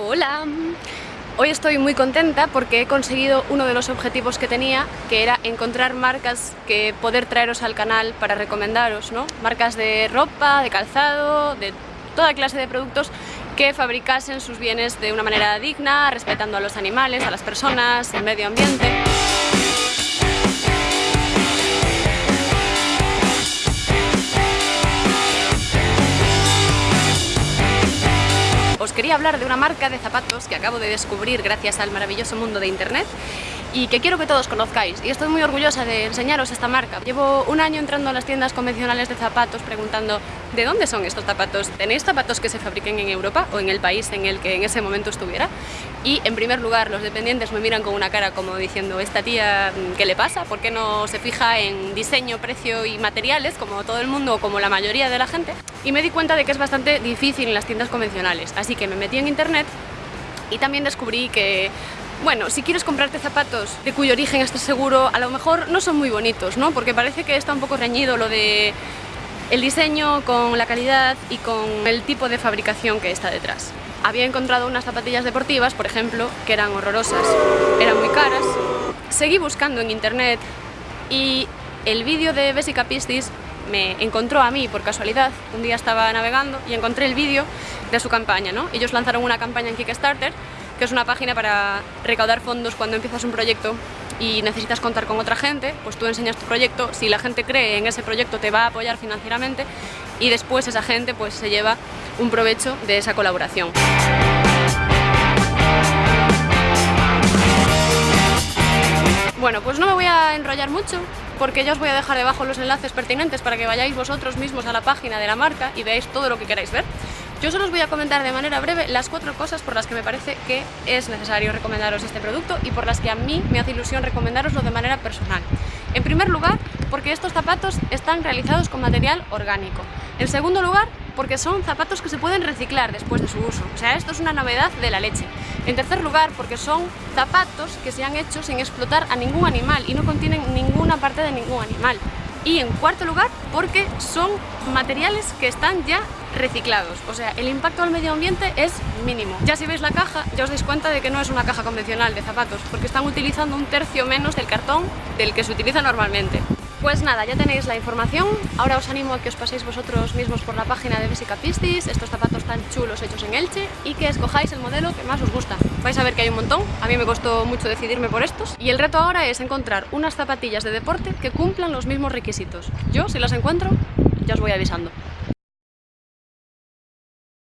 Hola, hoy estoy muy contenta porque he conseguido uno de los objetivos que tenía, que era encontrar marcas que poder traeros al canal para recomendaros, ¿no? Marcas de ropa, de calzado, de toda clase de productos que fabricasen sus bienes de una manera digna, respetando a los animales, a las personas, el medio ambiente. Quería hablar de una marca de zapatos que acabo de descubrir gracias al maravilloso mundo de internet y que quiero que todos conozcáis y estoy muy orgullosa de enseñaros esta marca. Llevo un año entrando a las tiendas convencionales de zapatos preguntando ¿de dónde son estos zapatos? ¿Tenéis zapatos que se fabriquen en Europa o en el país en el que en ese momento estuviera? Y en primer lugar los dependientes me miran con una cara como diciendo ¿esta tía qué le pasa? ¿Por qué no se fija en diseño, precio y materiales como todo el mundo o como la mayoría de la gente? Y me di cuenta de que es bastante difícil en las tiendas convencionales, así que me metí en internet y también descubrí que bueno, si quieres comprarte zapatos de cuyo origen estás seguro, a lo mejor no son muy bonitos, ¿no? Porque parece que está un poco reñido lo de el diseño con la calidad y con el tipo de fabricación que está detrás. Había encontrado unas zapatillas deportivas, por ejemplo, que eran horrorosas, eran muy caras. Seguí buscando en internet y el vídeo de Bessica Pistis me encontró a mí por casualidad. Un día estaba navegando y encontré el vídeo de su campaña, ¿no? Ellos lanzaron una campaña en Kickstarter que es una página para recaudar fondos cuando empiezas un proyecto y necesitas contar con otra gente, pues tú enseñas tu proyecto, si la gente cree en ese proyecto te va a apoyar financieramente y después esa gente pues se lleva un provecho de esa colaboración. Bueno, pues no me voy a enrollar mucho porque ya os voy a dejar debajo los enlaces pertinentes para que vayáis vosotros mismos a la página de la marca y veáis todo lo que queráis ver. Yo solo os voy a comentar de manera breve las cuatro cosas por las que me parece que es necesario recomendaros este producto y por las que a mí me hace ilusión recomendaroslo de manera personal. En primer lugar, porque estos zapatos están realizados con material orgánico. En segundo lugar, porque son zapatos que se pueden reciclar después de su uso. O sea, esto es una novedad de la leche. En tercer lugar, porque son zapatos que se han hecho sin explotar a ningún animal y no contienen ninguna parte de ningún animal. Y en cuarto lugar, porque son materiales que están ya reciclados, o sea, el impacto al medio ambiente es mínimo. Ya si veis la caja, ya os dais cuenta de que no es una caja convencional de zapatos, porque están utilizando un tercio menos del cartón del que se utiliza normalmente. Pues nada, ya tenéis la información, ahora os animo a que os paséis vosotros mismos por la página de Bessica Pistis, estos zapatos tan chulos hechos en Elche, y que escojáis el modelo que más os gusta. Vais a ver que hay un montón, a mí me costó mucho decidirme por estos, y el reto ahora es encontrar unas zapatillas de deporte que cumplan los mismos requisitos. Yo, si las encuentro, ya os voy avisando.